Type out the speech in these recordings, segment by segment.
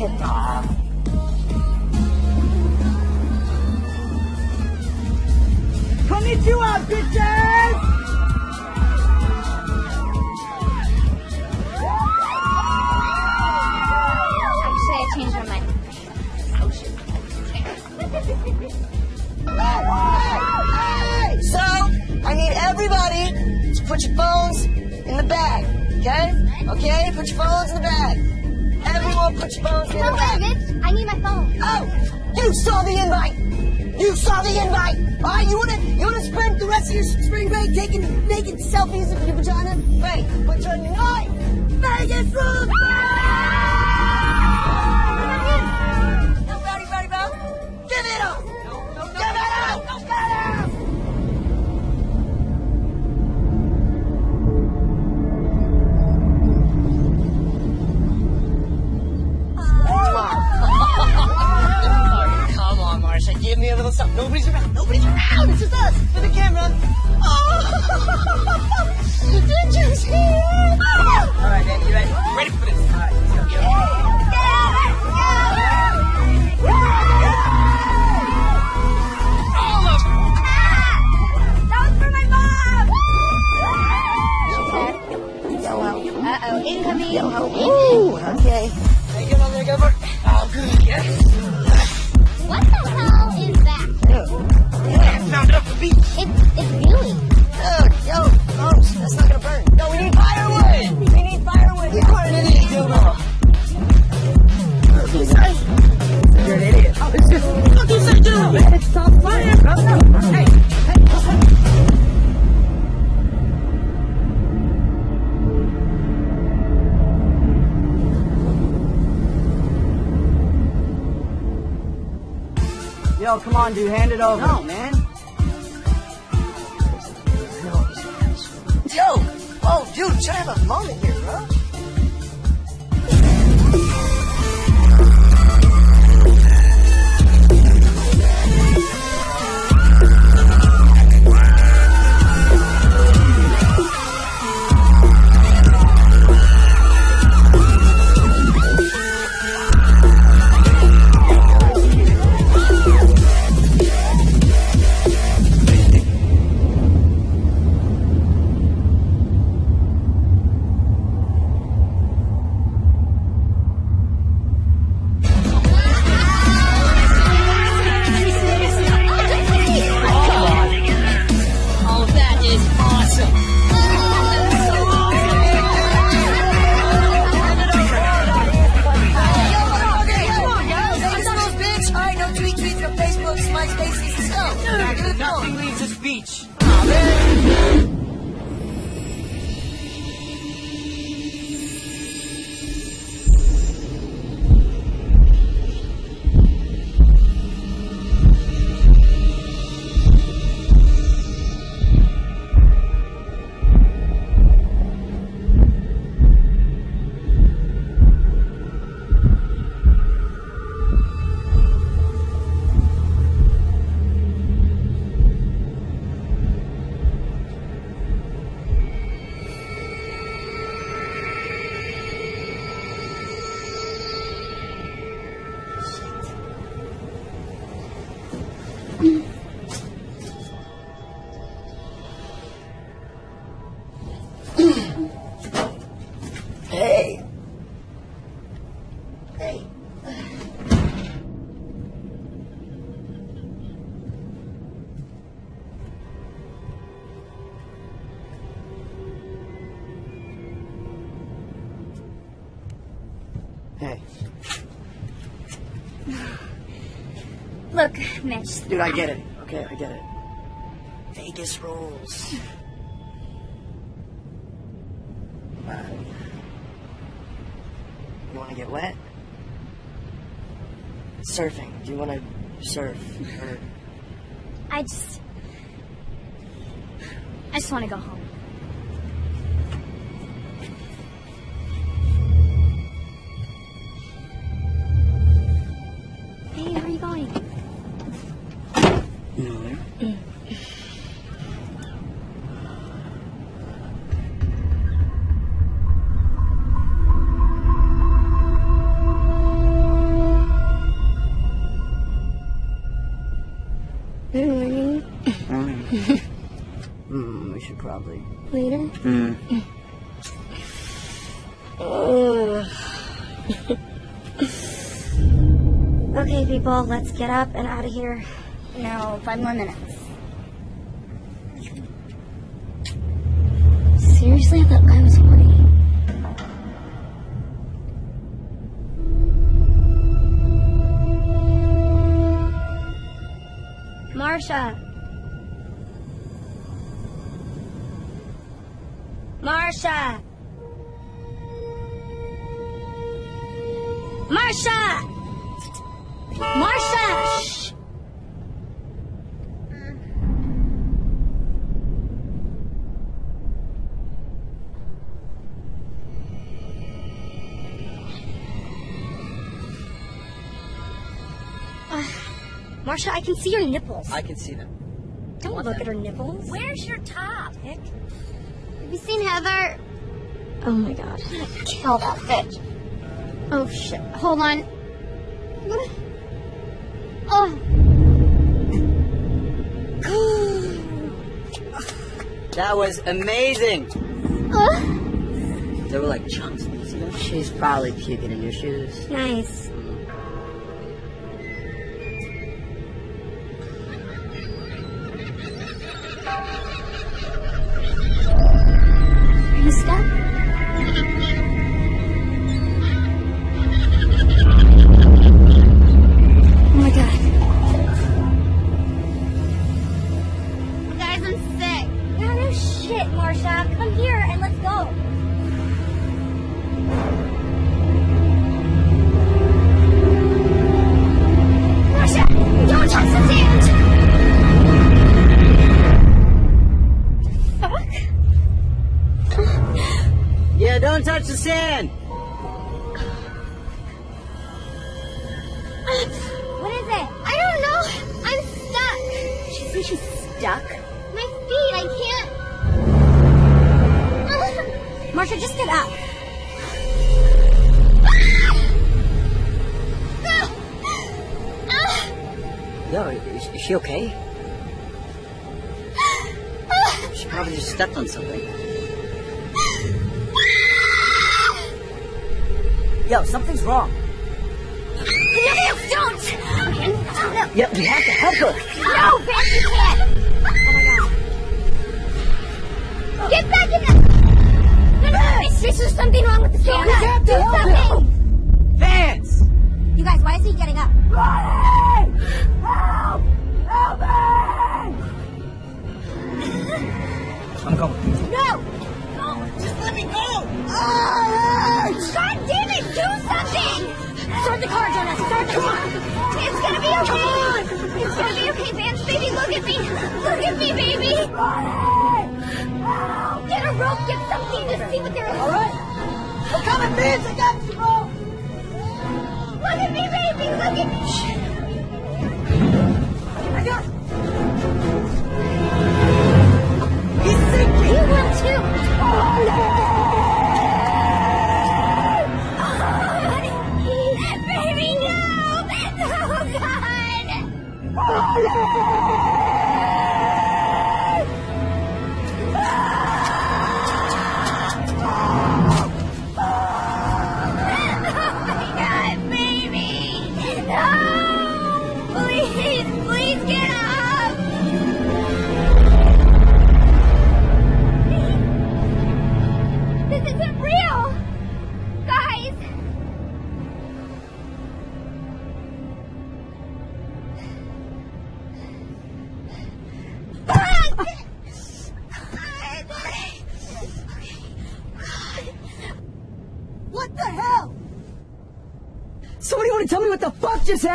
Nah, I'm. Konnichiwa, bitches! Actually, I changed my mind. So, I need everybody to put your phones in the bag, okay? Okay, put your phones in the bag. Put your phones in the Don't bitch. I need my phone. Oh, you saw the invite. You saw the invite. All right, you wanna you wanna spend the rest of your spring break taking naked selfies of your vagina? Great, but tonight, Vegas rules. Yo, come on, dude, hand it over. No, man. Yo, oh, dude, try to have a moment here, bro. Mitch. dude, I get it. Okay, I get it. Vegas rules. Uh, you want to get wet? Surfing. Do you want to surf? Or I just. I just want to go home. People, let's get up and out of here. No, five more minutes. Seriously, I thought I was horny. Marsha. Marsha. Marsha. Marsha, I can see your nipples. I can see them. Don't look at her nipples. Where's your top? Pick. Have you seen Heather? Oh my god. Kill that bitch. Oh shit. Hold on. Oh, That was amazing. uh, They were like chunks. Did you see? She's probably puking in your shoes. Nice.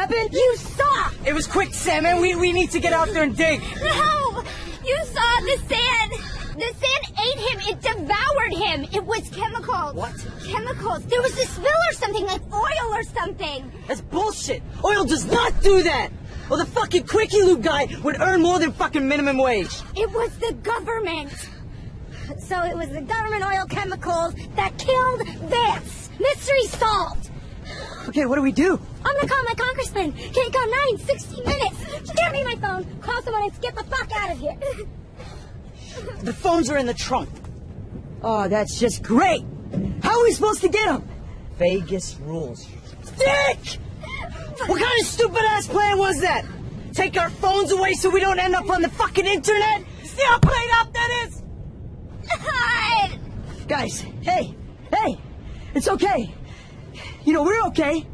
Happened? You saw! It was quicksand, man. We, we need to get out there and dig. No! You saw the sand! The sand ate him! It devoured him! It was chemicals! What? Chemicals! There was a spill or something, like oil or something! That's bullshit. Oil does not do that. Well, the fucking Quickie Loop guy would earn more than fucking minimum wage. It was the government! So it was the government oil chemicals that killed Vance! Mystery solved! Okay, what do we do? I'm gonna call my congressman! Can't come nine, 60 minutes! Give me my phone, call someone and get the fuck out of here! The phones are in the trunk. Oh, that's just great. How are we supposed to get them? Vegas rules. Dick! What kind of stupid ass plan was that? Take our phones away so we don't end up on the fucking internet? See how played out that is? God! Guys, hey, hey, it's okay. You know, we're okay.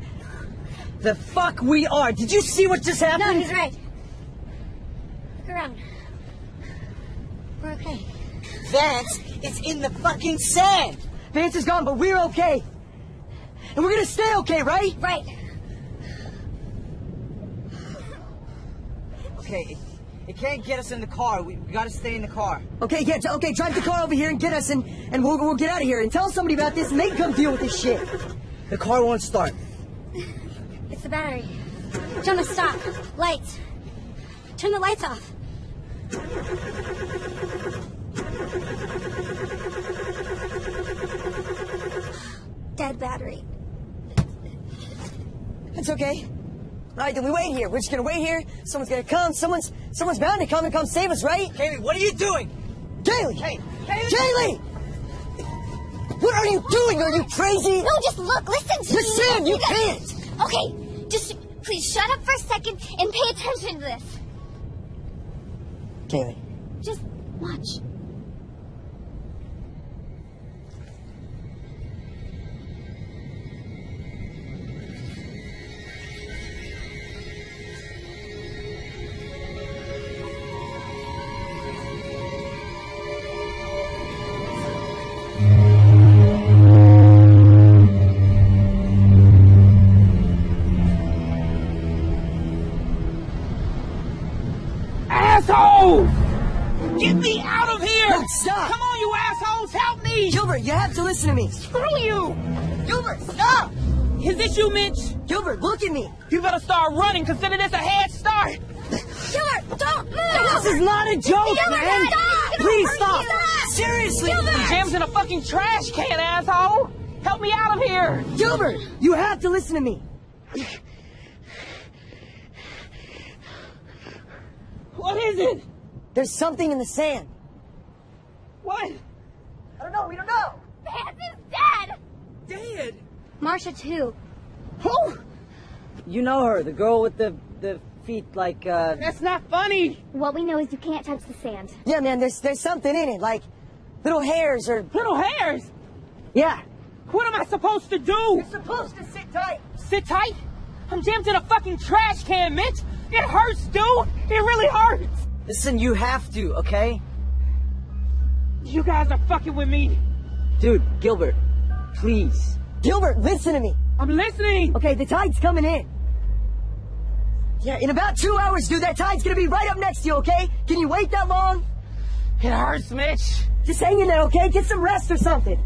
The fuck we are. Did you see what just happened? No, he's right. Look around. We're okay. Vance is in the fucking sand. Vance is gone, but we're okay. And we're gonna stay okay, right? Right. Okay, it, it can't get us in the car. We, we gotta stay in the car. Okay, yeah, okay, drive the car over here and get us and, and we'll, we'll get out of here and tell somebody about this and they can come deal with this shit. The car won't start. It's the battery. Jonah, stop. Lights. Turn the lights off. Dead battery. That's okay. All right, then we wait here. We're just gonna wait here. Someone's gonna come. Someone's someone's bound to come and come save us, right? Kaylee, what are you doing? Kaylee! Hey, Kaylee! Kaylee! What are you doing? Are you crazy? No, just look, listen to me. Listen, you got- can't. Okay, just please shut up for a second and pay attention to this. Kaylee. Just watch. Listen to me. Screw you! Gilbert, stop! Is this you, Mitch? Gilbert, look at me. You better start running. Consider this a head start. Gilbert, don't move! This is not a joke, Gilbert, man. stop! Please stop. stop. Seriously. Jam's in a fucking trash can, asshole. Help me out of here. Gilbert, you have to listen to me. What is it? There's something in the sand. What? I don't know. We don't know. Vance is dead! Dead. Marsha, too. Who? You know her, the girl with the the feet like uh That's not funny. What we know is you can't touch the sand. Yeah, man, there's there's something in it, like little hairs or Little hairs. Yeah. What am I supposed to do? You're supposed to sit tight. Sit tight? I'm jammed in a fucking trash can, Mitch. It hurts, dude. It really hurts. Listen, you have to, okay? You guys are fucking with me. Dude, Gilbert, please. Gilbert, listen to me. I'm listening. Okay, the tide's coming in. Yeah, in about two hours, dude, that tide's gonna be right up next to you, okay? Can you wait that long? It hurts, Mitch. Just hang in there, okay? Get some rest or something.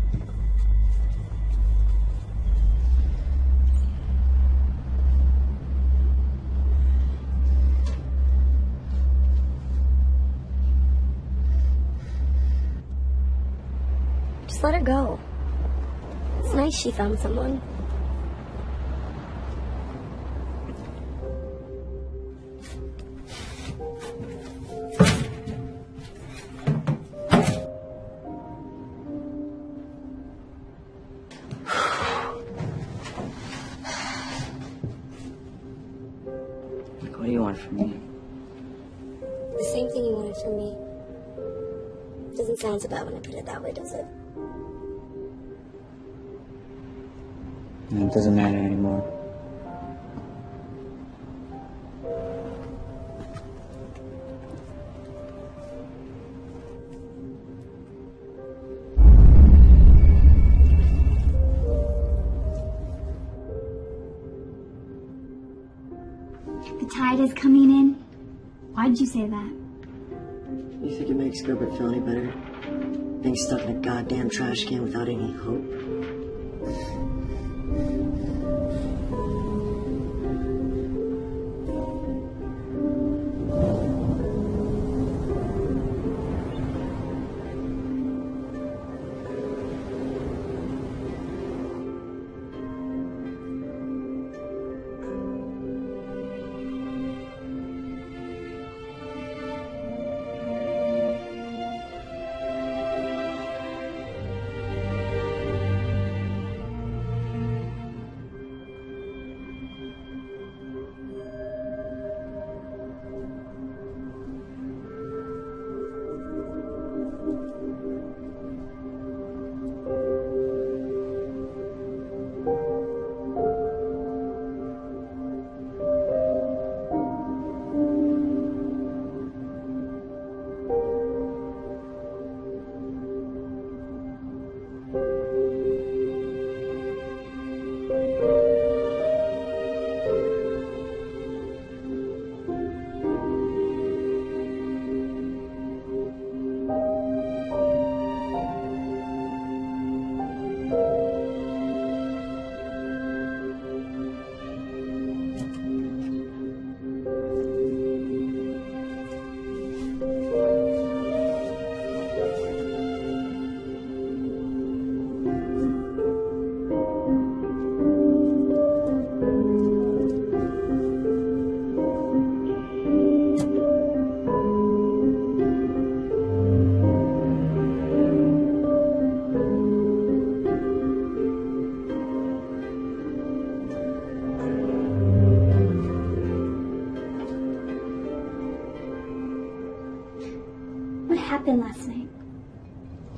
Just let her go. It's nice she found someone. Why did you say that? You think it makes Gilbert feel any better? Being stuck in a goddamn trash can without any hope?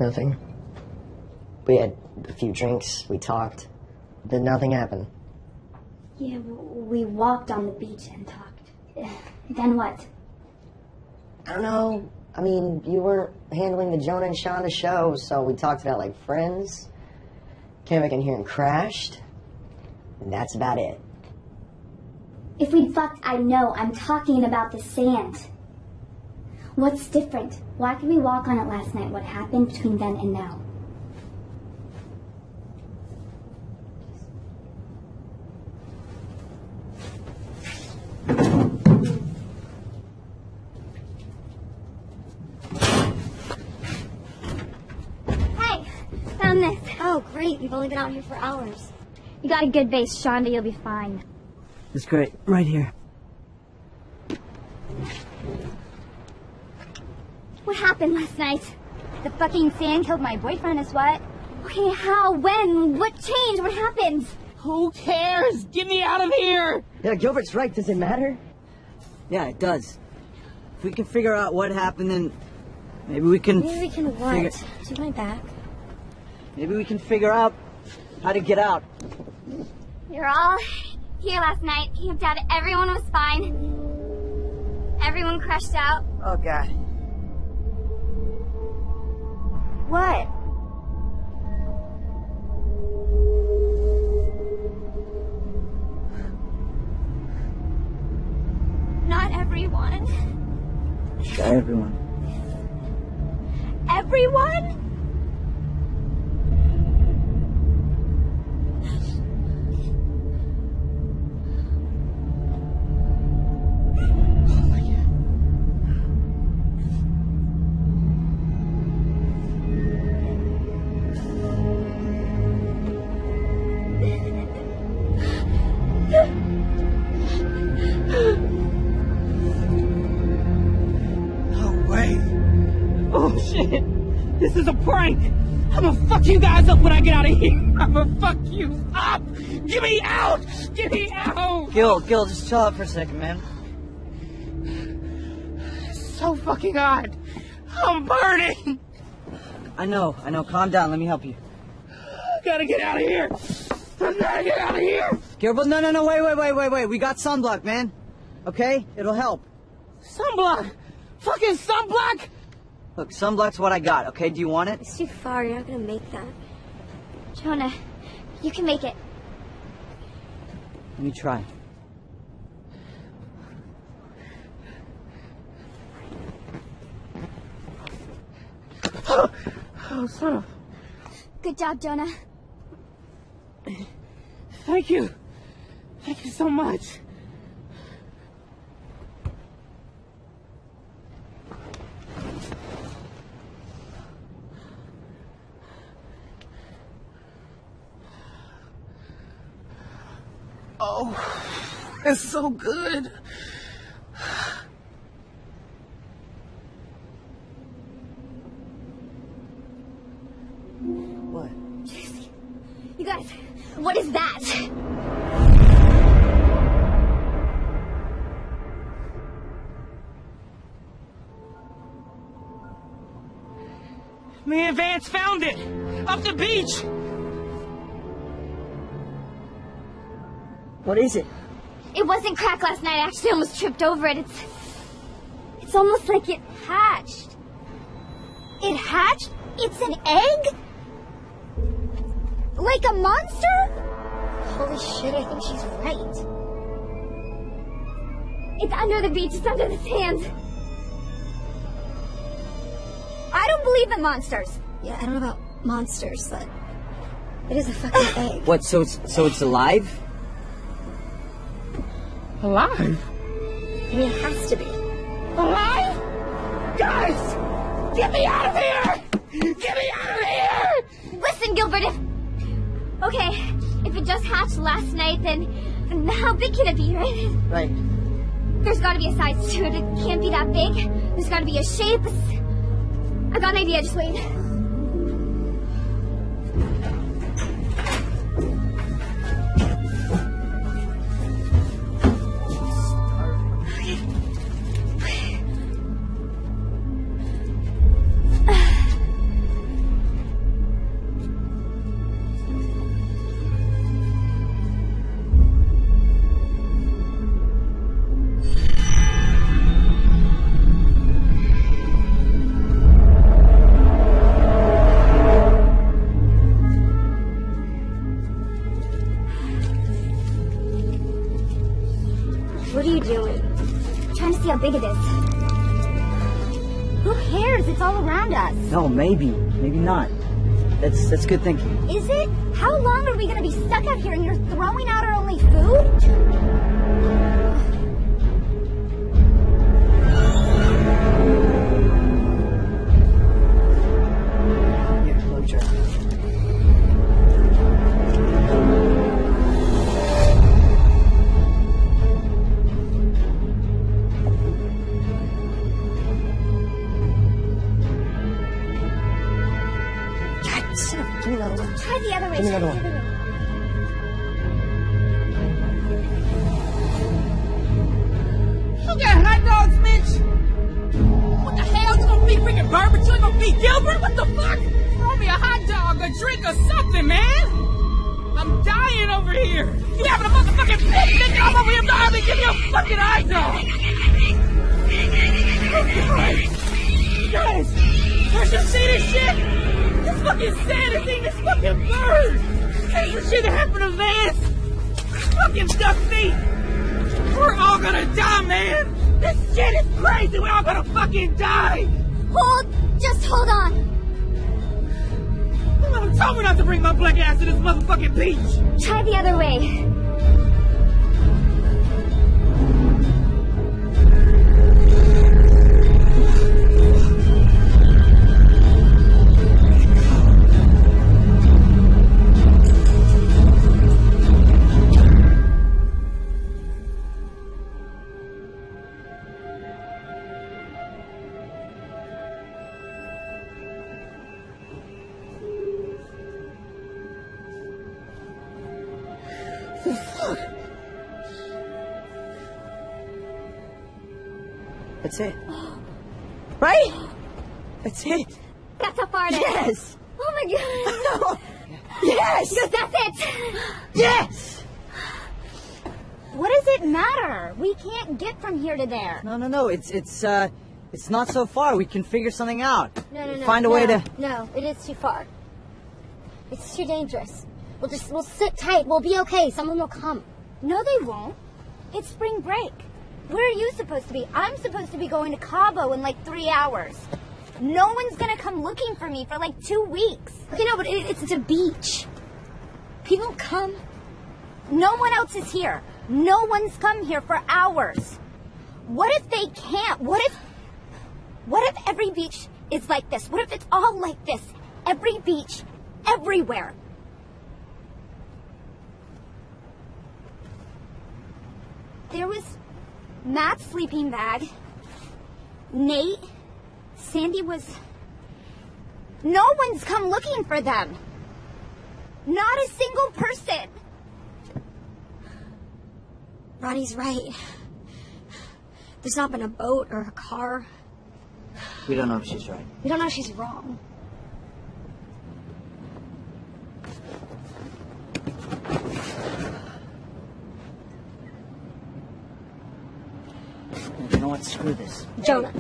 Nothing. We had a few drinks, we talked. Then nothing happened. Yeah, we walked on the beach and talked. Then what? I don't know. I mean, you weren't handling the Jonah and Shonda show, so we talked about like friends. Came back in here and crashed. And that's about it. If we'd fucked, I know. I'm talking about the sand. What's different? Why could we walk on it last night? What happened between then and now? Hey, found this. Oh, great. You've only been out here for hours. You got a good base, Shonda. You'll be fine. It's great. Right here. Happened last night? The fucking sand killed my boyfriend is what? Okay, how? When? What changed? What happened? Who cares? Get me out of here! Yeah, Gilbert's right. Does it matter? Yeah, it does. If we can figure out what happened, then maybe we can. Maybe we can what? Figure- Do my back. Maybe we can figure out how to get out. You're all here last night, camped out. Everyone was fine. Everyone crashed out. Oh God. What? Not everyone. Yeah, everyone. Everyone? Get me out! Get me out! Gil, Gil, just chill out for a second, man. So fucking hot! I'm burning! I know, I know. Calm down. Let me help you. I gotta get out of here! I gotta get out of here! Gilbert, no, no, no. Wait, wait, wait, wait, wait. We got sunblock, man. Okay, it'll help. Sunblock! Fucking sunblock! Look, sunblock's what I got. Okay, do you want it? It's too far. You're not gonna make that. Jonah, you can make it. Let me try. Oh, son of... Good job, Jonah. Thank you. Thank you so much. Oh, it's so good. What? You guys, what is that? Me and Vance found it! Up the beach! What is it? It wasn't crack last night. I actually almost tripped over it. It's. It's almost like it hatched. It hatched? It's an egg? Like a monster? Holy shit, I think she's right. It's under the beach. It's under the sand. I don't believe in monsters. Yeah, I don't know about monsters, but it is a fucking egg. What? So it's so it's alive? Alive? I mean, it has to be. Alive? Guys! Get me out of here! Get me out of here! Listen, Gilbert, if. Okay, if it just hatched last night, then. then how big can it be, right? Right. There's gotta be a size to it. It can't be that big. There's gotta be a shape. I got an idea, just wait. That's good thinking. Is it? How long are we gonna be stuck out here and you're throwing out our only food? Something, man. I'm dying over here. You having a motherfucking picnic? I'm over here dying give you a fucking hot dog. Guys, you see this shit? This fucking sand is eating this fucking bird. This shit happened to Vance. Fucking duck feet. We're all gonna die, man! This shit is crazy! We're all gonna fucking die! Hold, just hold on. Told me not to bring my black ass to this motherfucking beach! Try the other way. That's it. Right? That's it. That's how far it is. Yes. Oh my god. No. Yes. That's it. Yes. What does it matter? We can't get from here to there. No, no, no. It's it's uh, it's not so far. We can figure something out. No, no, no. Find a no, way to. No, it is too far. It's too dangerous. We'll just we'll sit tight. We'll be okay. Someone will come. No, they won't. It's spring break. Where are you supposed to be? I'm supposed to be going to Cabo in like three hours. No one's gonna come looking for me for like two weeks. Okay, no, but it, it's, it's a beach. People come. No one else is here. No one's come here for hours. What if they can't? What if what if every beach is like this? What if it's all like this? Every beach, everywhere. There was Matt's sleeping bag. Nate. Sandy was. No one's come looking for them. Not a single person. Ronnie's right. There's not been a boat or a car. We don't know if she's right. We don't know if she's wrong. Screw this. Jonah.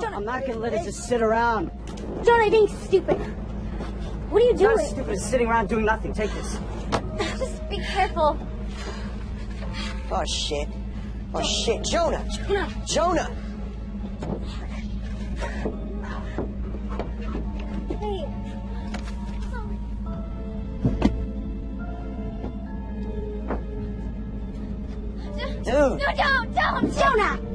I'm not gonna let it just sit around. Jonah, being stupid. What are you not doing? as stupid as sitting around doing nothing. Take this. Just be careful. Oh shit. Oh shit, Jonah. Jonah. Jonah. Dude. No, don't, don't, Jonah.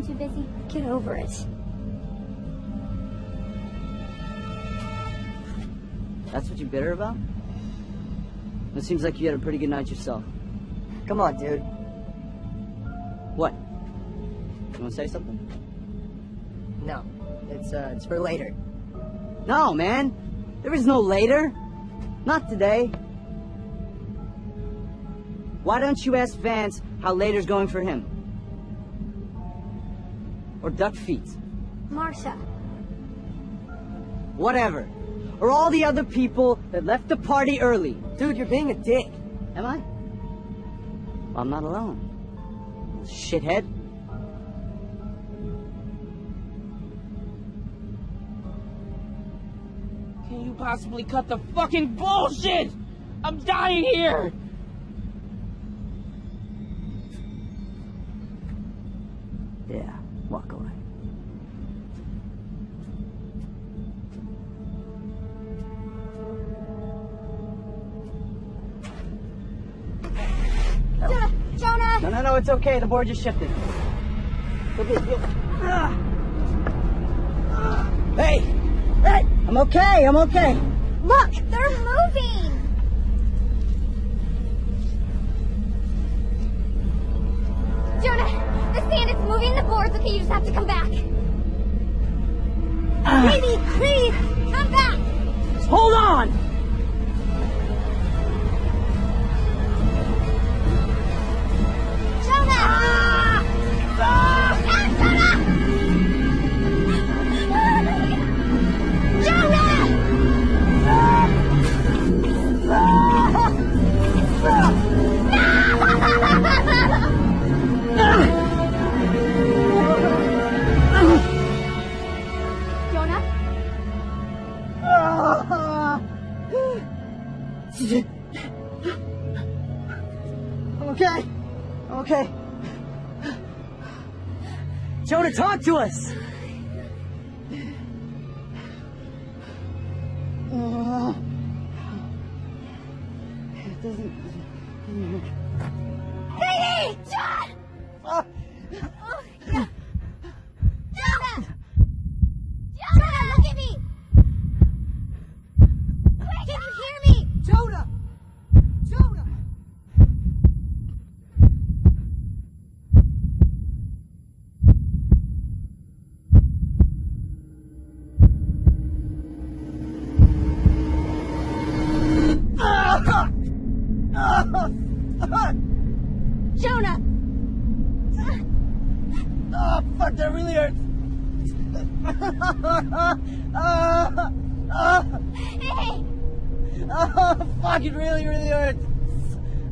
Isn't too busy? Get over it. That's what you're bitter about? It seems like you had a pretty good night yourself. Come on, dude. What? You want to say something? No. It's, uh, it's for later. No, man. There is no later. Not today. Why don't you ask Vance how later's going for him? Or Duck Feet. Marsha. Whatever. Or all the other people that left the party early. Dude, you're being a dick. Am I? Well, I'm not alone. Shithead. Can you possibly cut the fucking bullshit? I'm dying here! It's okay. The board just shifted. Okay, Ah. Hey! Hey! I'm okay, I'm okay. Look! They're moving! Jonah! The sand is moving the boards. Okay, you just have to come back. Baby, please! Come back! Hold on! Talk to us!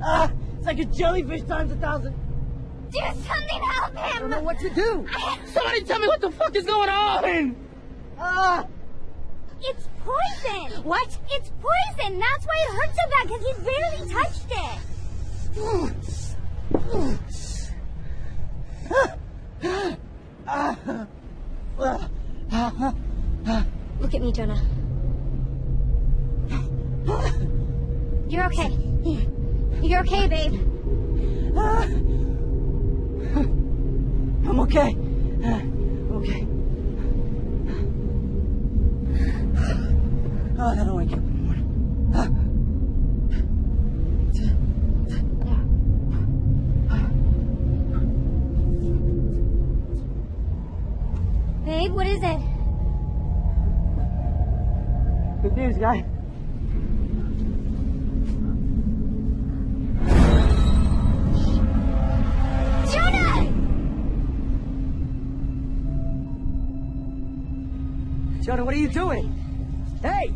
Ah, it's like a jellyfish times a thousand. Do something, help him! I don't know him! what to do. Somebody tell me what the fuck is going on! Ah, It's poison! What? It's poison! That's why it hurts so bad, because he barely touched it! Look at me, Jonah. You're okay. You're okay, babe. I'm okay. I'm okay. Oh, I don't wake up in the morning. Ah. Babe, what is it? Good news, guy. Jonah, what are you doing? Hey!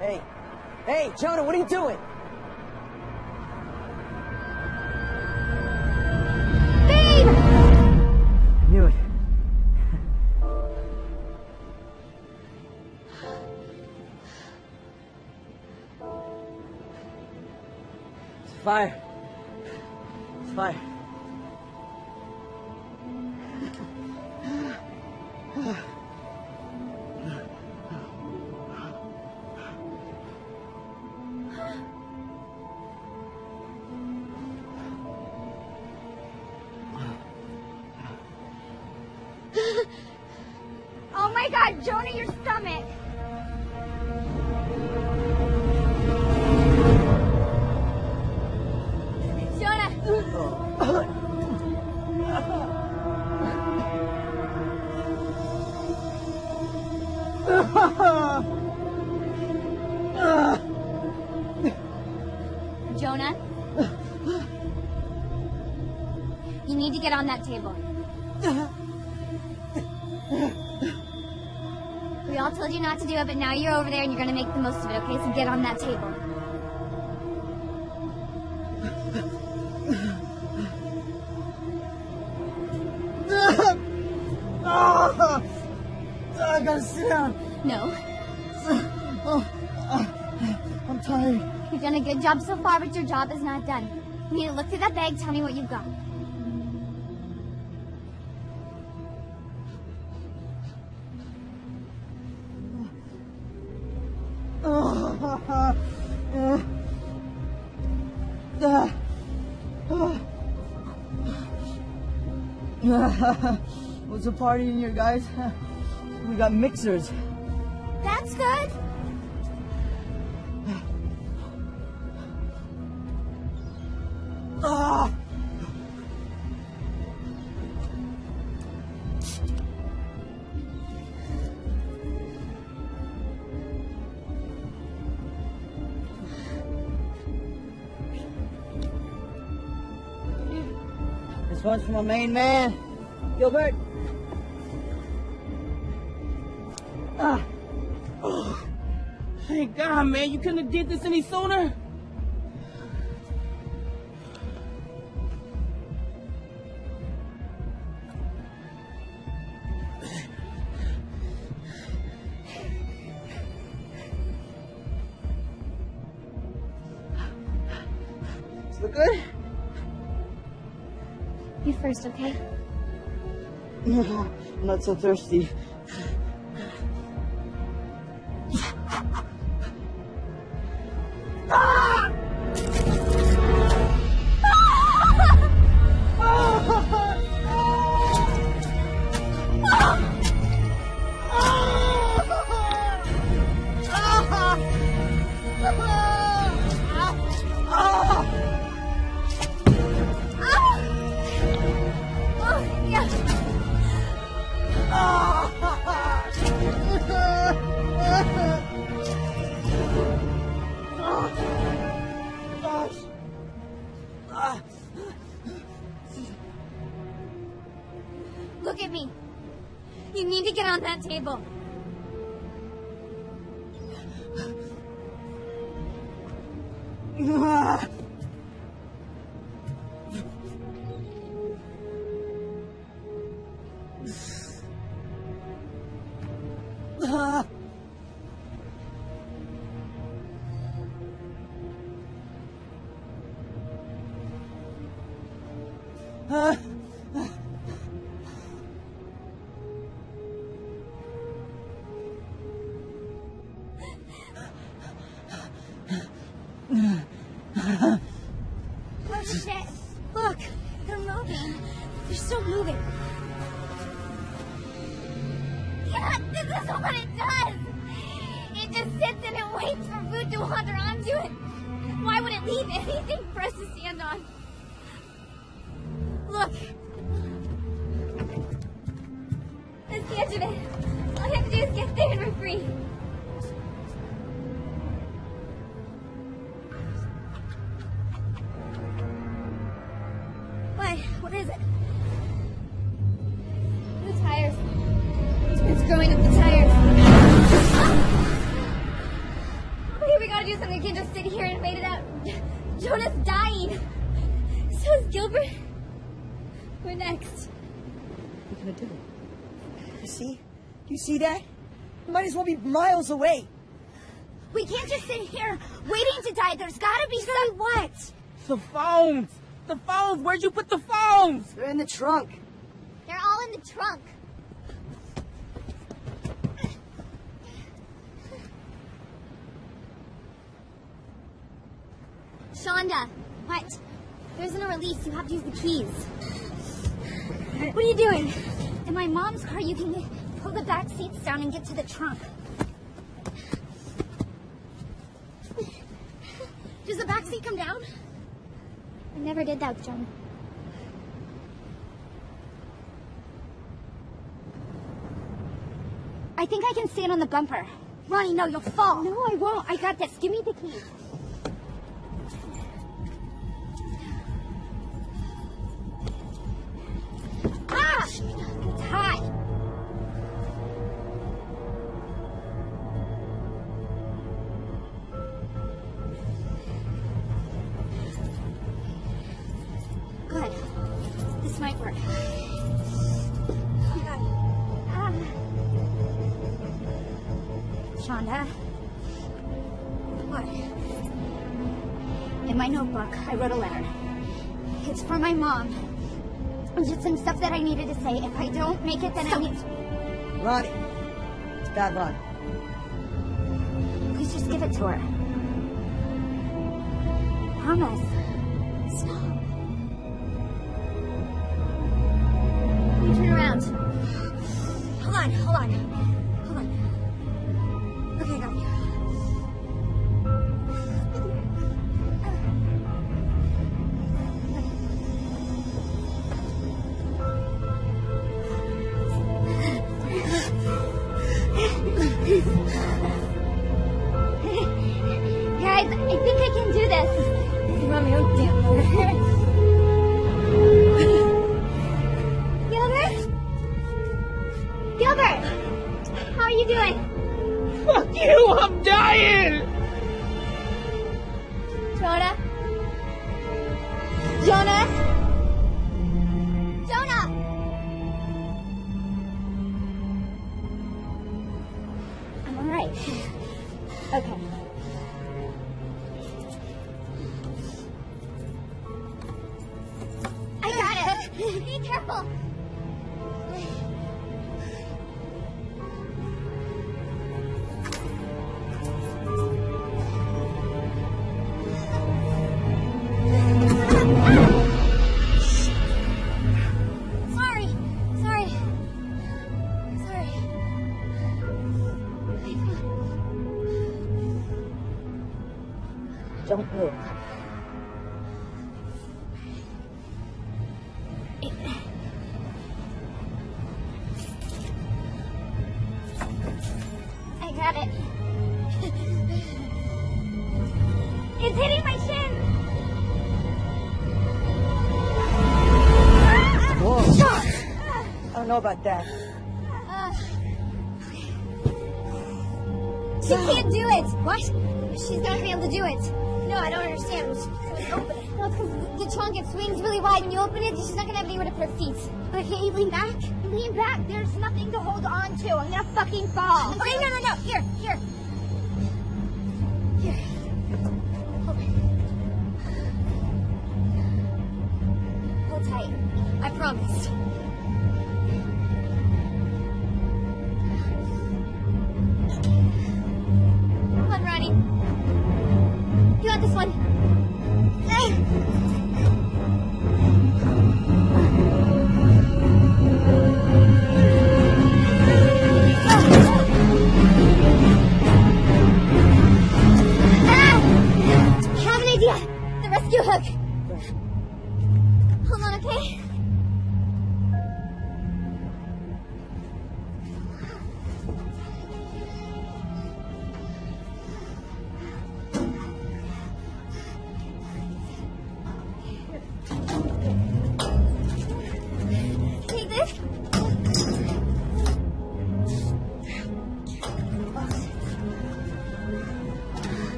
Hey! Hey, Jonah, what are you doing? It's Jonah? You need to get on that table. We all told you not to do it, but now you're over there and you're gonna make the most of it, okay? So get on that table. No. I'm tired. You've done a good job so far, but your job is not done. You need to look through that bag, tell me what you've got. What's a party in here, guys? We got mixers. That's good. Ah! This one's for my main man, Gilbert. Thank God, man. You couldn't have did this any sooner. does look good? You first, okay? No, I'm not so thirsty. On You might be miles away. We can't just sit here waiting to die. There's gotta be some what? The phones. The phones. Where'd you put the phones? They're in the trunk. They're all in the trunk. Shonda, what? There isn't a release. You have to use the keys. What are you doing? In my mom's car, you can pull the back seats down and get to the trunk. Does the back seat come down? I never did that, John. I think I can stand on the bumper. Ronnie, no, you'll fall. No, I won't. I got this. Give me the keys. know about that. Uh. She can't do it. What? She's not gonna be able to do it. No, I don't understand. Open it. No, because the trunk it swings really wide. When you open it, she's not gonna have anywhere to put her feet. Okay, lean back. Lean back. There's nothing to hold on to. I'm gonna fucking fall. I'm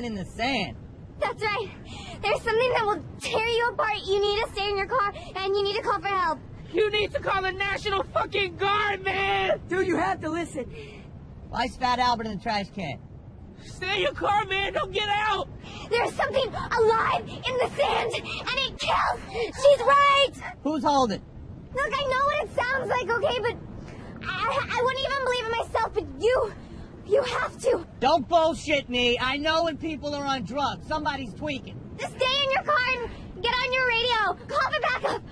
Something in the sand. That's right. There's something that will tear you apart. You need to stay in your car, and you need to call for help. You need to call the National fucking Guard, man! Dude, you have to listen. Why is Fat Albert in the trash can? Stay in your car, man! Don't get out! There's something alive in the sand, and it kills. She's right. Who's holding? Look, I know what it sounds like, okay, but I, I wouldn't even believe it myself, but you, you have to. Don't bullshit me. I know when people are on drugs. Somebody's tweaking. Just stay in your car and get on your radio. Call for backup.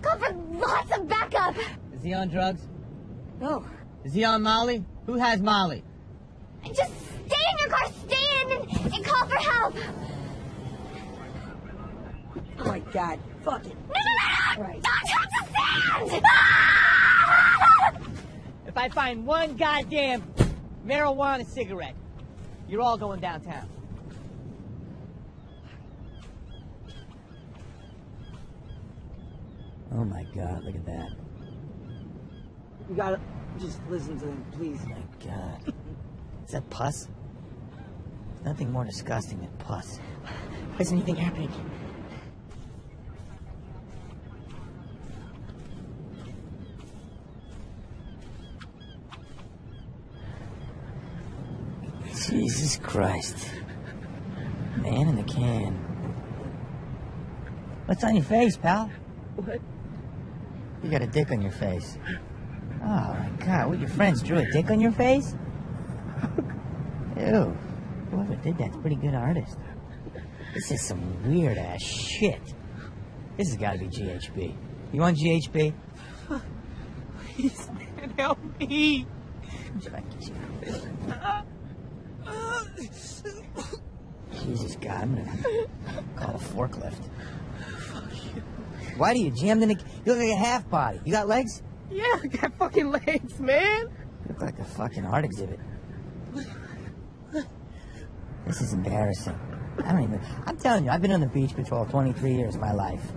Call for lots of backup. Is he on drugs? No. Is he on Molly? Who has Molly? And just stay in your car, stay in and, and call for help. Oh my god. Fuck it. No, no, no, no! Right. Don't touch the sand! Ah! If I find one goddamn marijuana cigarette, you're all going downtown. Oh my god, look at that. You gotta just listen to him, please. Oh my god. Is that pus? Nothing more disgusting than pus. Why is anything happening? Jesus Christ. Man in the can. What's on your face, pal? What? You got a dick on your face. Oh my god, what your friends drew a dick on your face? Ew. Whoever did that's a pretty good artist. This is some weird ass shit. This has gotta be GHB. You want GHB? Please, man, help me! See if I can get you. Jesus God, I'm gonna call a forklift. Fuck you. Why do you jammed in a... You look like a half body. You got legs? Yeah, I got fucking legs, man! You look like a fucking art exhibit. This is embarrassing. I don't even... I'm telling you, I've been on the beach patrol 23 years of my life.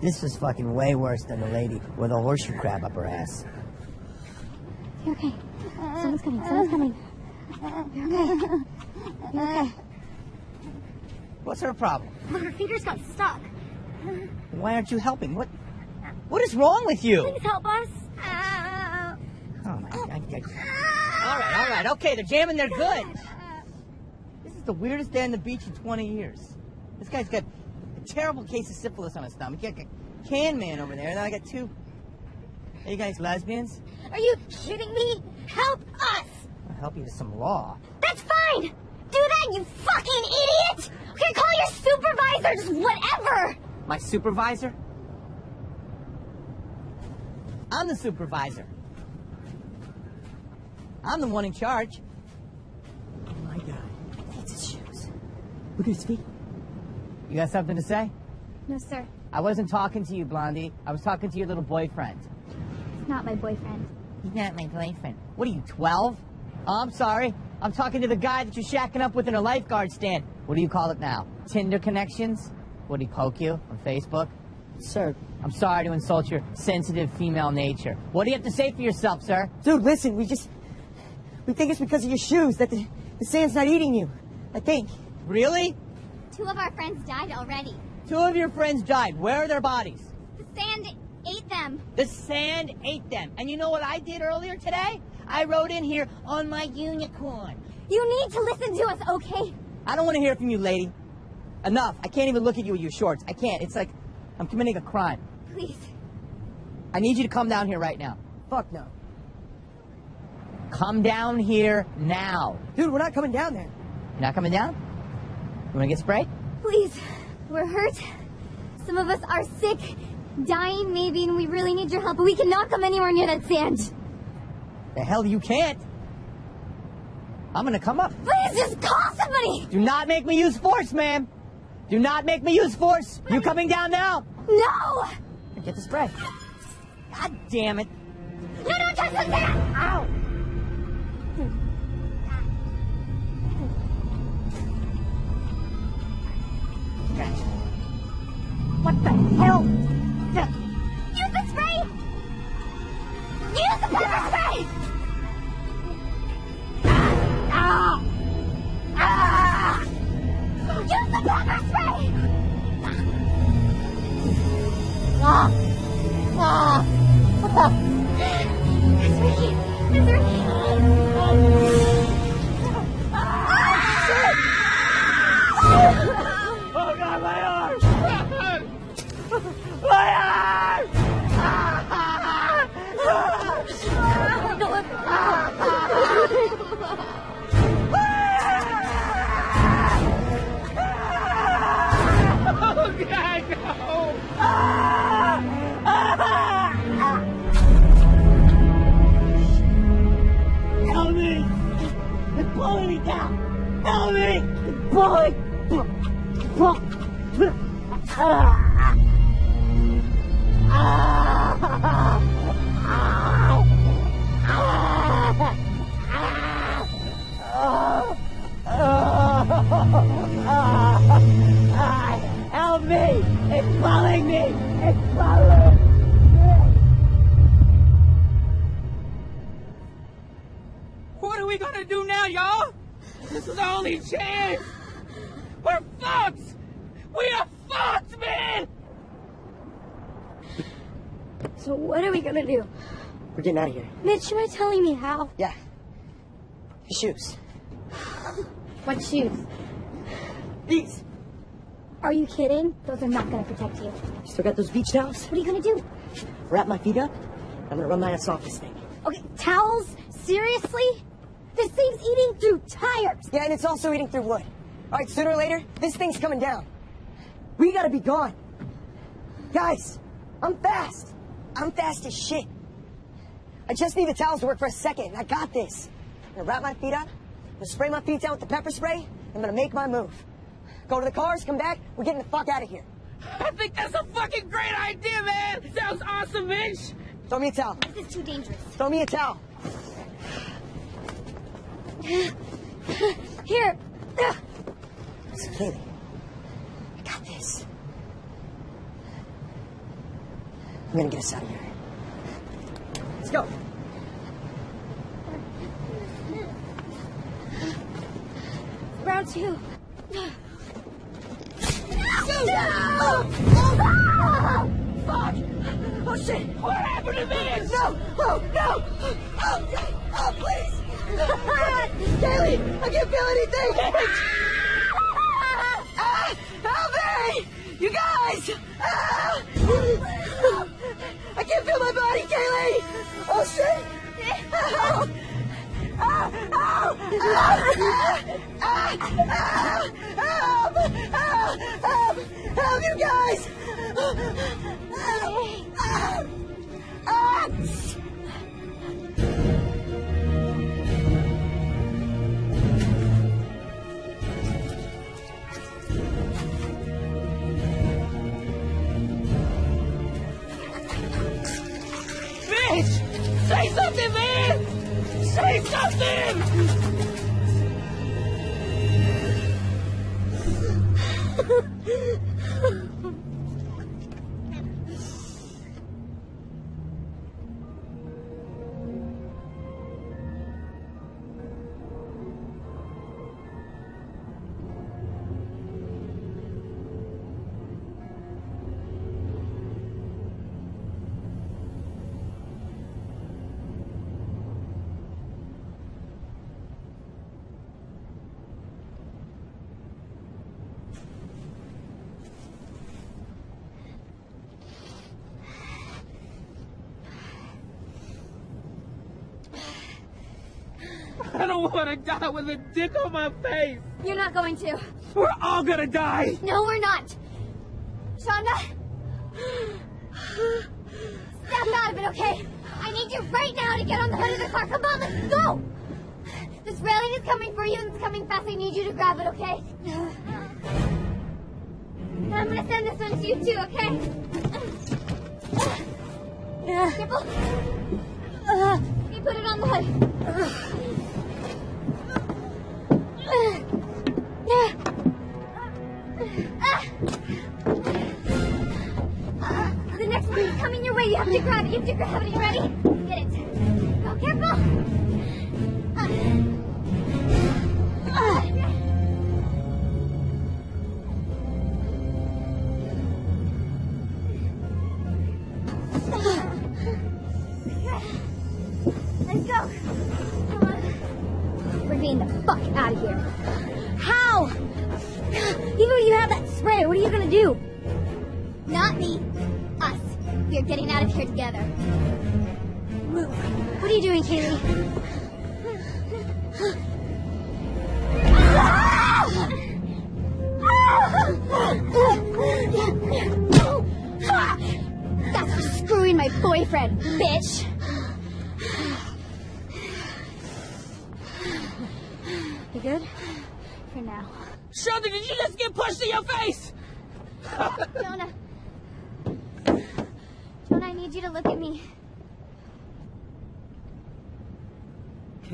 This was fucking way worse than the lady with a horseshoe crab up her ass. You're okay. Someone's coming. Someone's coming. What's her problem? Her fingers got stuck. Why aren't you helping? What... What is wrong with you? Please help us. Oh my god. All right, all right, okay, they're jamming, they're good. This is the weirdest day on the beach in 20 years. This guy's got a terrible case of syphilis on his stomach. You got a can man over there, and then I got two. Are you guys lesbians? Are you kidding me? Help us! Help you to some law. That's fine! Do that, you fucking idiot! Okay, call your supervisor, just whatever! My supervisor? I'm the supervisor. I'm the one in charge. Oh my god. That's his shoes. Look at his feet. You got something to say? No, sir. I wasn't talking to you, Blondie. I was talking to your little boyfriend. It's not my boyfriend. He's not my boyfriend. What are you, 12? Oh, I'm sorry. I'm talking to the guy that you're shacking up with in a lifeguard stand. What do you call it now? Tinder connections? Would he poke you on Facebook? Sir. I'm sorry to insult your sensitive female nature. What do you have to say for yourself, sir? Dude, listen, we just. We think it's because of your shoes that the, the sand's not eating you. I think. Really? Two of our friends died already. Two of your friends died. Where are their bodies? The sand ate them. The sand ate them. And you know what I did earlier today? I rode in here on my unicorn. You need to listen to us, okay? I don't want to hear from you, lady. Enough. I can't even look at you with your shorts. I can't. It's like I'm committing a crime. Please. I need you to come down here right now. Fuck no. Come down here now. Dude, we're not coming down there. You're not coming down? You want to get sprayed? Please. We're hurt. Some of us are sick, dying maybe, and we really need your help, but we cannot come anywhere near that sand. The hell you can't. I'm gonna come up. Please just call somebody! Do not make me use force, ma'am. Do not make me use force. You coming down now? No! Get the spray. God damn it. No, don't touch the sand! Ow! Gotcha. What the hell? Use the spray! Use the pepper spray! Ah! Ah! Use the spray! Ah! Ah! It's Ricky! It's Ricky! Telling me how? Yeah. His shoes. What shoes? These. Are you kidding? Those are not gonna protect you. You still got those beach towels? What are you gonna do? Wrap my feet up. I'm gonna run my ass off this thing. Okay, towels? Seriously? This thing's eating through tires. Yeah, and it's also eating through wood. All right, sooner or later, this thing's coming down. We gotta be gone. Guys, I'm fast. I'm fast as shit. I just need the towels to work for a second. I got this. I'm gonna wrap my feet up. I'm gonna spray my feet down with the pepper spray. I'm gonna make my move. Go to the cars, come back. We're getting the fuck out of here. I think that's a fucking great idea, man! Sounds awesome, Mitch! Throw me a towel. This is too dangerous. Throw me a towel. Here. Ugh. Listen, Kaylee. I got this. I'm gonna get us out of here. Go. Round two. Fuck! Oh shit! What happened to Mitch? No! Oh no! Oh, oh please! Kaylee! I can't feel anything! ah, help me! You guys! Ah! Body, Kaylee! Oh shit! Ah! Ah, ah, ah, help! Help! Help! You guys! Ah, ah, ah. Something! want to die with a dick on my face! You're not going to. We're all gonna die! No, we're not. Shonda. Snap out of it, okay? I need you right now to get on the hood of the car. Come on, let's go. This railing is coming for you and it's coming fast. I need you to grab it, okay? And I'm gonna send this one to you too, okay? Careful. You put it on the hood. The next one is coming your way. You have to grab it. You have to grab it. Are You ready? Get it. Go careful.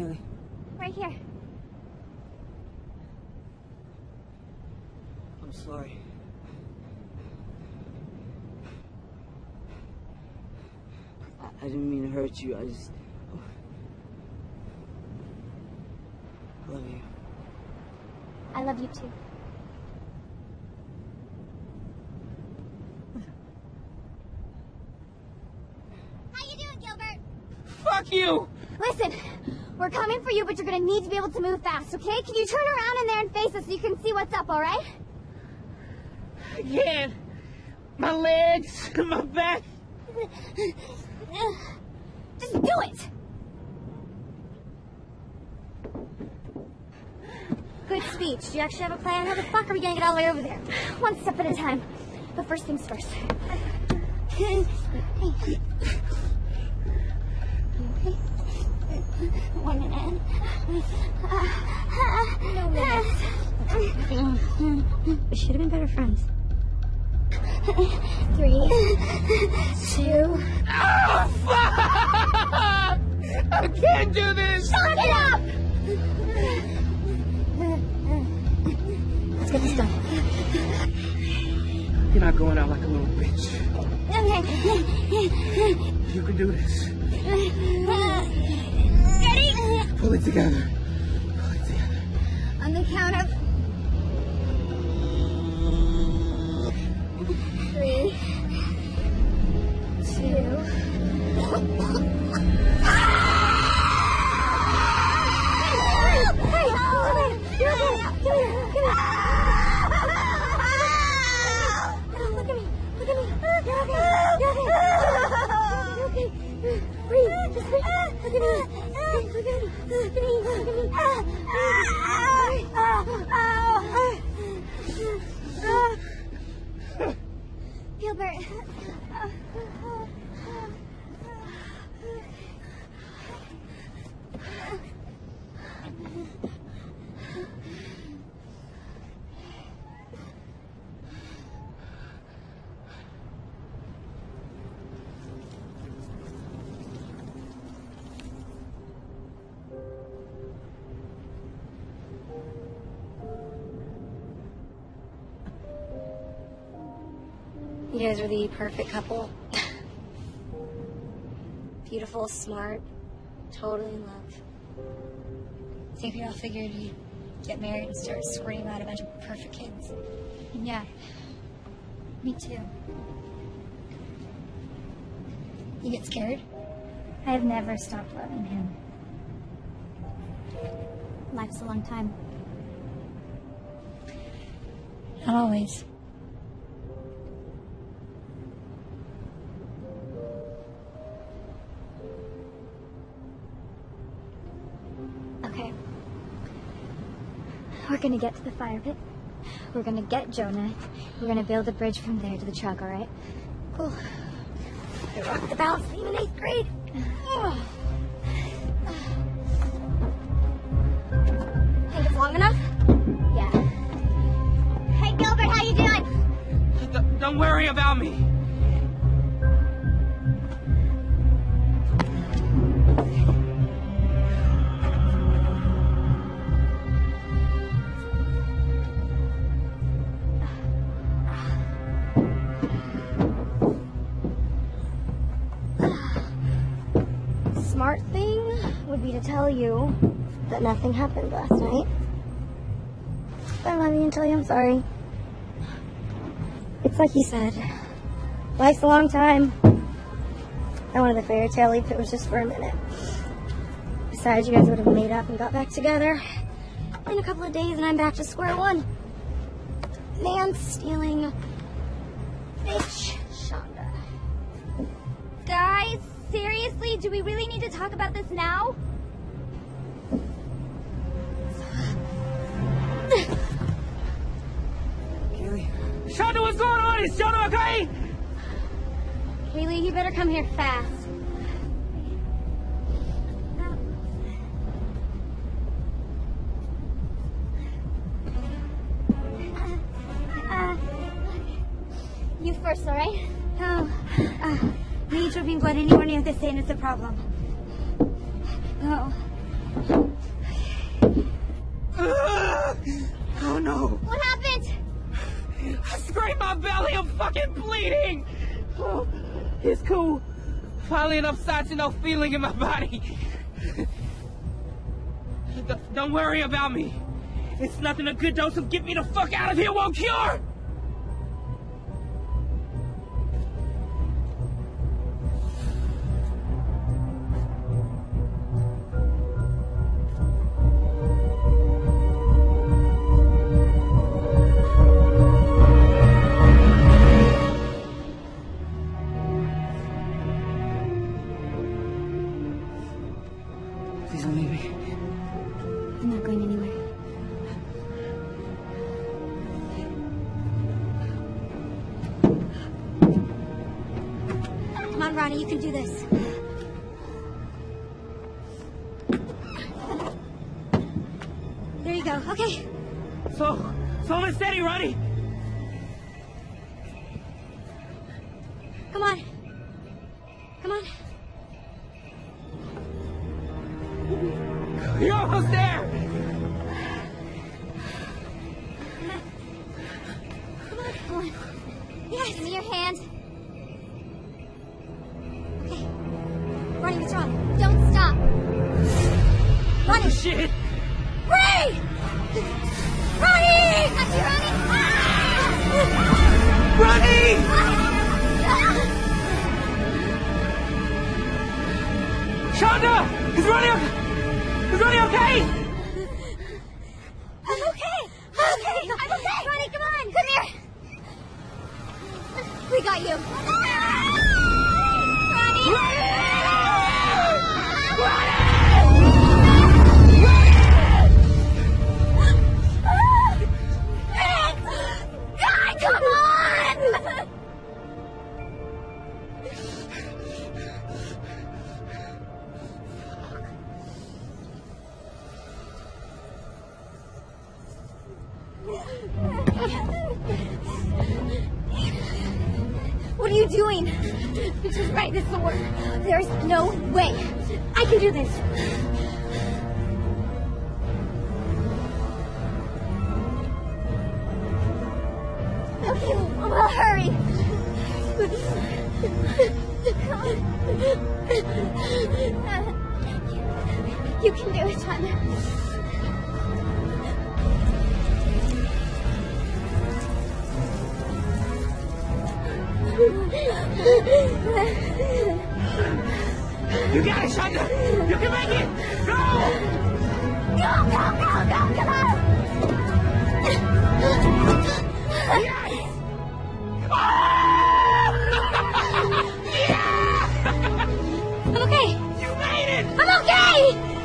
Kaylee. Right here. I'm sorry. I, I didn't mean to hurt you. I just. Oh. I love you. I love you too. How you doing, Gilbert? Fuck you! Listen, we're coming for you, but you're gonna need to be able to move fast, okay? Can you turn around in there and face us so you can see what's up, alright? I can't. My legs, my back. Just do it! Good speech. Do you actually have a plan? How the fuck are we gonna get all the way over there? One step at a time. But first things first. One minute. No minutes. We should have been better friends. Three, two. Oh, fuck! I can't do this! Shut it up! Let's get this done. You're not going out like a little bitch. Okay. You can do this. Uh, Pull it together. The perfect couple. Beautiful, smart, totally in love. I think we all figured you'd get married and start squirting out a bunch of perfect kids. And yeah, me too. You get scared? I have never stopped loving him. Life's a long time. Not always. Gonna get to the fire pit. We're gonna get Jonah. We're gonna build a bridge from there to the truck, alright? Cool. I rocked the balance beam in eighth grade. Think it's long enough? Yeah. Hey, Gilbert, how you doing? D- don't worry about me. That nothing happened last night. But let me tell you I'm sorry. It's like you said. Life's a long time. I wanted the fairy tale if it was just for a minute. Besides, you guys would have made up and got back together in a couple of days, and I'm back to square one. man stealing bitch, Shonda. Guys, seriously, do we really need to talk about this now? Shonda, what's going on? Is Shonda okay? Kaylee, you better come here fast. Uh, you first, all right? Oh, uh, me dripping blood anywhere near this sand is a problem. Oh. Oh no! What happened? I scraped my belly. I'm fucking bleeding. Oh, it's cool. Finally enough sight to no feeling in my body. Don't worry about me. It's nothing a good dose of get me the fuck out of here won't cure. Ronnie, you can do this. There you go. Okay. So, slow and steady, Ronnie. Come on. I'm okay.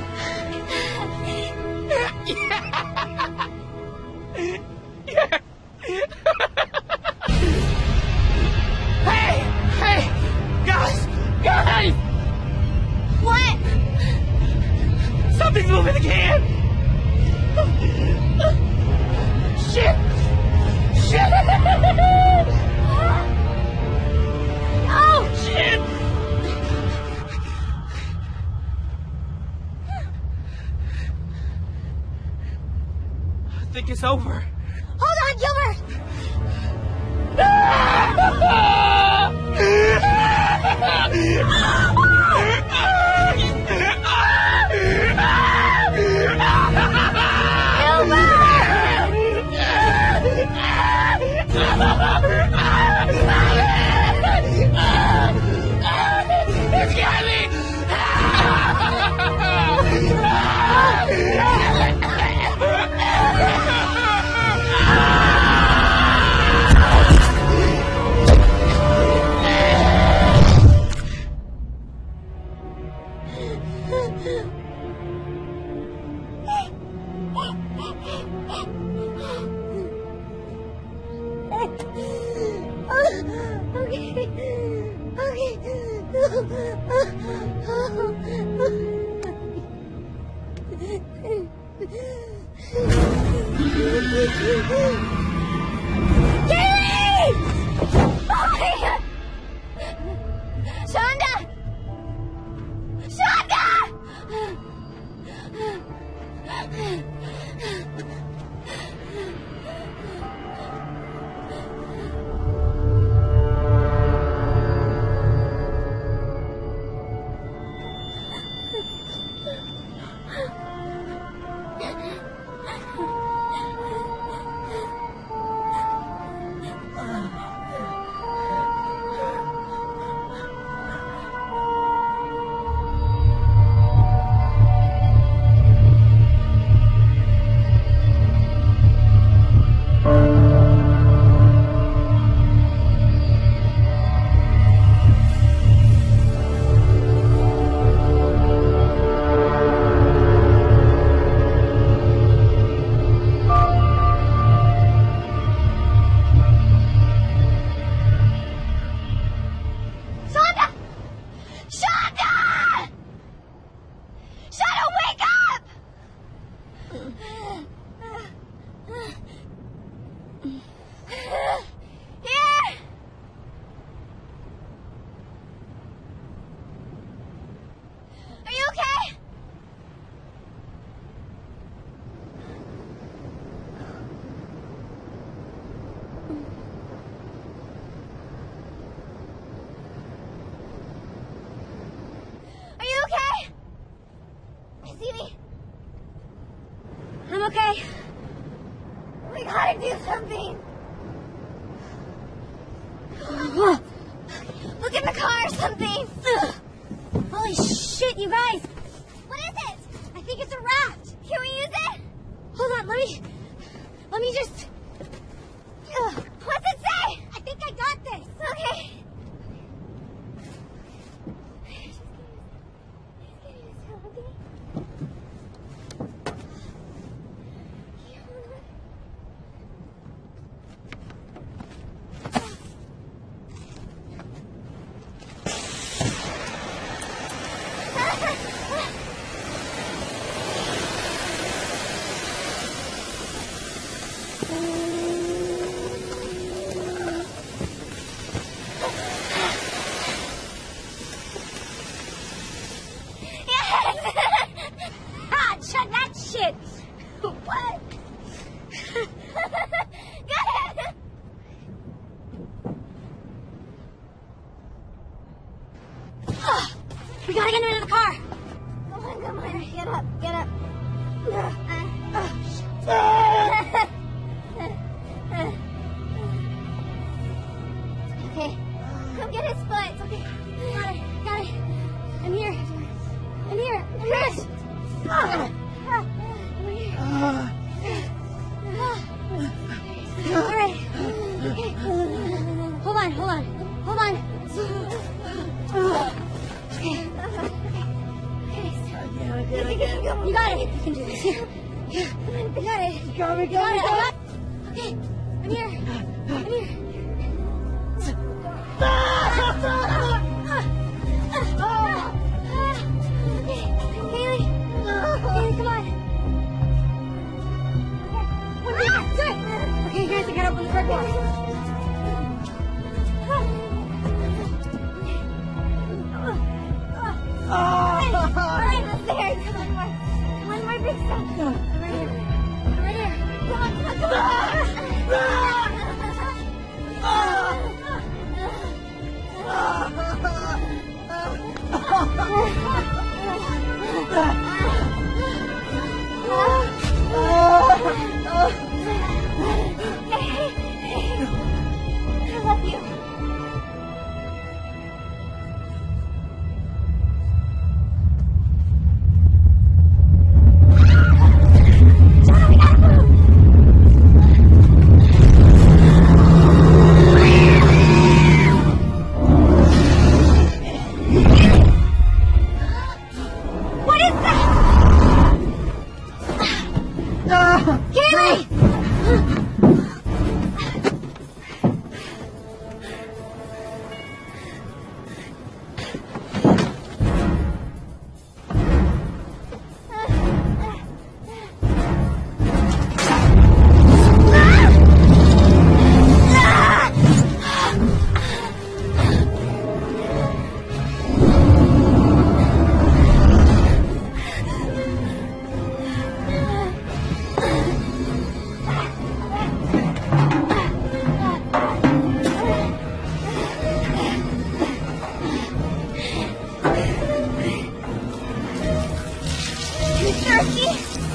二十一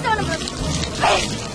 son of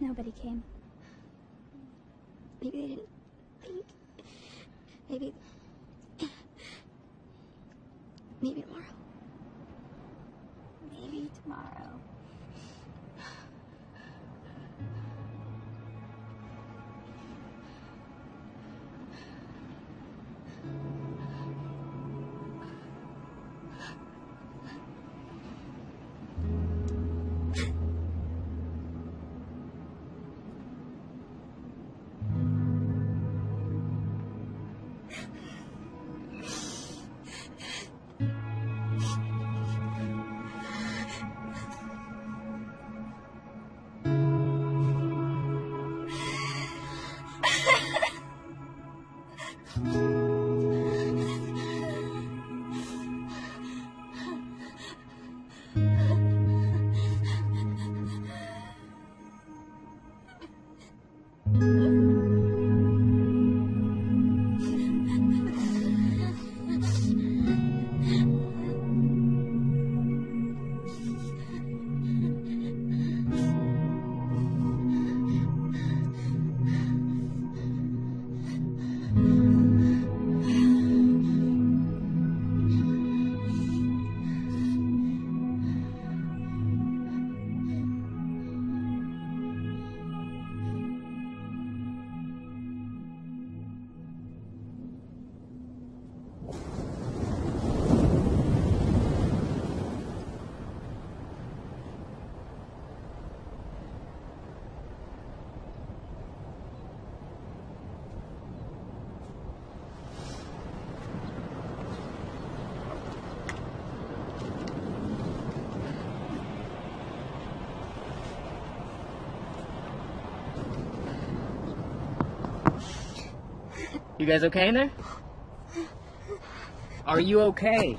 Nobody came. Maybe they didn't think. Maybe. You guys okay in there? Are you okay?